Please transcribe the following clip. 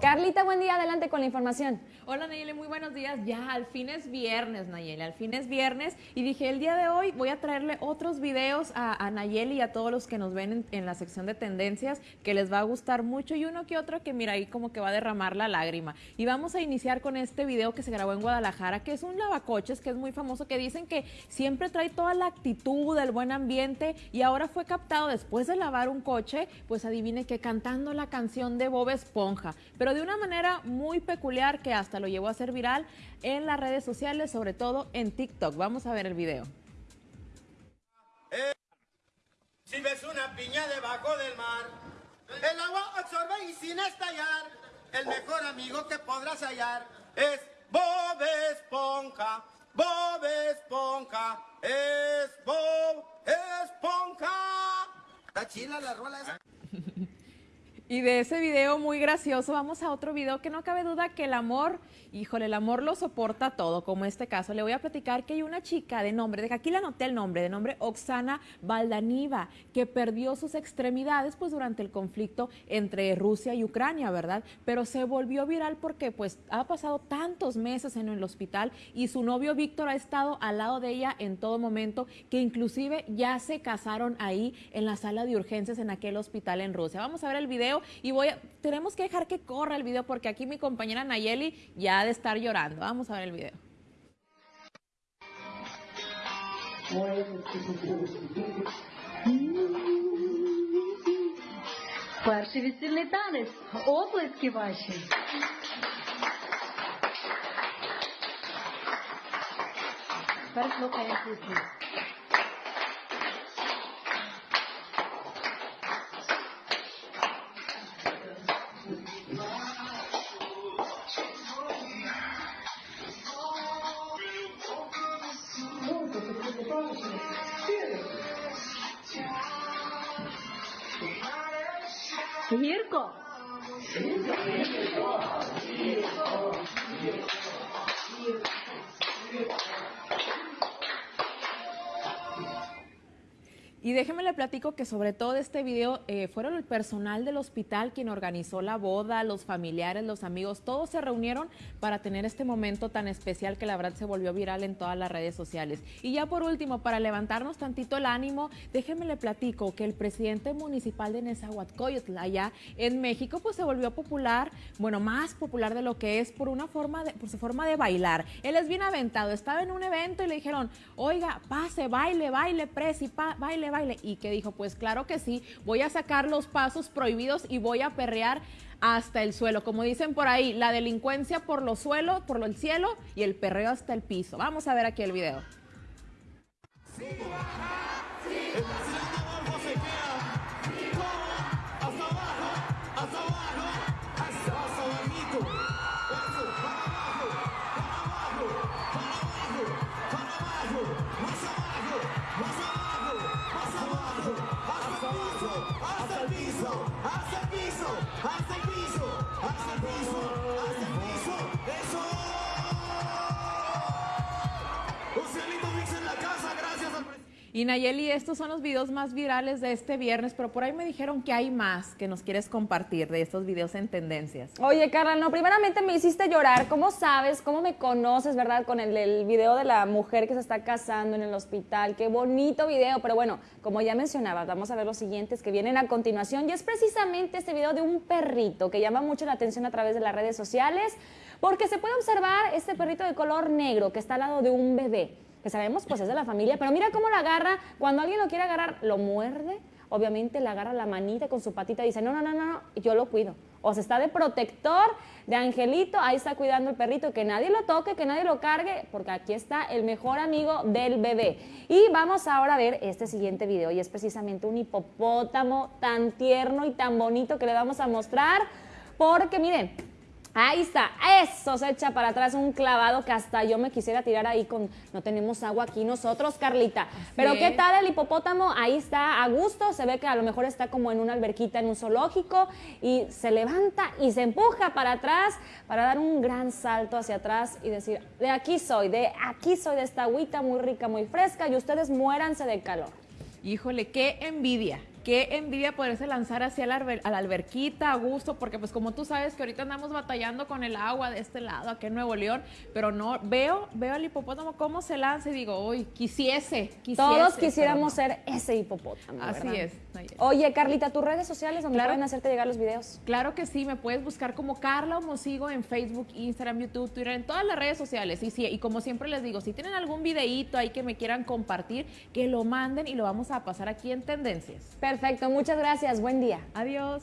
Carlita, buen día, adelante con la información. Hola Nayeli, muy buenos días. Ya al fin es viernes, Nayeli, al fin es viernes. Y dije, el día de hoy voy a traerle otros videos a, Nayeli y a todos los que nos ven en, la sección de tendencias que les va a gustar mucho y uno que otro que mira ahí como que va a derramar la lágrima. Y vamos a iniciar con este video que se grabó en Guadalajara, que es un lavacoches que es muy famoso, que dicen que siempre trae toda la actitud, el buen ambiente y ahora fue captado después de lavar un coche, pues adivine que cantando la canción de Bob Esponja, pero de una manera muy peculiar que hasta lo llevó a ser viral en las redes sociales, sobre todo en TikTok. Vamos a ver el video. Eh, si ves una piña debajo del mar, el agua absorbe y sin estallar, el mejor amigo que podrás hallar es Bob Esponja. Bob Esponja es Bob Esponja. Está chila la rola esa. Y de ese video muy gracioso vamos a otro video que no cabe duda que el amor, híjole, el amor lo soporta todo, como este caso. Le voy a platicar que hay una chica de nombre, de aquí le anoté el nombre, de nombre Oksana Valdaniva, que perdió sus extremidades pues durante el conflicto entre Rusia y Ucrania, ¿verdad? Pero se volvió viral porque pues ha pasado tantos meses en el hospital y su novio Víctor ha estado al lado de ella en todo momento, que inclusive ya se casaron ahí en la sala de urgencias en aquel hospital en Rusia. Vamos a ver el video y voy a, tenemos que dejar que corra el video porque aquí mi compañera Nayeli ya ha de estar llorando. Vamos a ver el video. Перший весільний танець. Оплески ваші. Тепер слухаємо пісню. circo. Y déjeme le platico que sobre todo este video eh, fueron el personal del hospital quien organizó la boda, los familiares, los amigos, todos se reunieron para tener este momento tan especial que la verdad se volvió viral en todas las redes sociales. Y ya por último, para levantarnos tantito el ánimo, déjeme le platico que el presidente municipal de Nezahualcóyotl, allá en México, pues se volvió popular, bueno, más popular de lo que es por una forma de, por su forma de bailar. Él es bien aventado, estaba en un evento y le dijeron, oiga, pase, baile, baile, presi, baile, baile y que dijo, pues claro que sí, voy a sacar los pasos prohibidos y voy a perrear hasta el suelo. Como dicen por ahí, la delincuencia por los suelos, por el cielo y el perreo hasta el piso. Vamos a ver aquí el video. Y Nayeli, estos son los videos más virales de este viernes, pero por ahí me dijeron que hay más que nos quieres compartir de estos videos en tendencias. Oye, Carla, no, primeramente me hiciste llorar. ¿Cómo sabes? ¿Cómo me conoces, verdad? Con el, el video de la mujer que se está casando en el hospital. Qué bonito video. Pero bueno, como ya mencionaba, vamos a ver los siguientes que vienen a continuación. Y es precisamente este video de un perrito que llama mucho la atención a través de las redes sociales, porque se puede observar este perrito de color negro que está al lado de un bebé que sabemos pues es de la familia, pero mira cómo la agarra, cuando alguien lo quiere agarrar, lo muerde, obviamente le agarra la manita con su patita y dice, no, no, no, no, yo lo cuido. O sea, está de protector, de angelito, ahí está cuidando el perrito, que nadie lo toque, que nadie lo cargue, porque aquí está el mejor amigo del bebé. Y vamos ahora a ver este siguiente video, y es precisamente un hipopótamo tan tierno y tan bonito que le vamos a mostrar, porque miren, Ahí está, eso se echa para atrás un clavado que hasta yo me quisiera tirar ahí con, no tenemos agua aquí nosotros, Carlita. Pero ¿qué tal el hipopótamo? Ahí está a gusto, se ve que a lo mejor está como en una alberquita en un zoológico y se levanta y se empuja para atrás para dar un gran salto hacia atrás y decir, de aquí soy, de aquí soy de esta agüita muy rica, muy fresca y ustedes muéranse de calor. Híjole, qué envidia, qué envidia poderse lanzar hacia la, alber- a la alberquita a gusto, porque pues como tú sabes que ahorita andamos batallando con el agua de este lado, aquí en Nuevo León, pero no, veo, veo al hipopótamo cómo se lanza y digo, uy, quisiese, quisiese. Todos quisiéramos no. ser ese hipopótamo. Así ¿verdad? es, ahí es. Oye, Carlita, tus redes sociales donde Claro. pueden hacerte llegar los videos. Claro que sí, me puedes buscar como Carla Homosigo en Facebook, Instagram, YouTube, Twitter, en todas las redes sociales. Y, sí, y como siempre les digo, si tienen algún videíto ahí que me quieran compartir, que lo manden y lo vamos a pasar aquí en Tendencias. Perfecto, muchas gracias. Buen día. Adiós.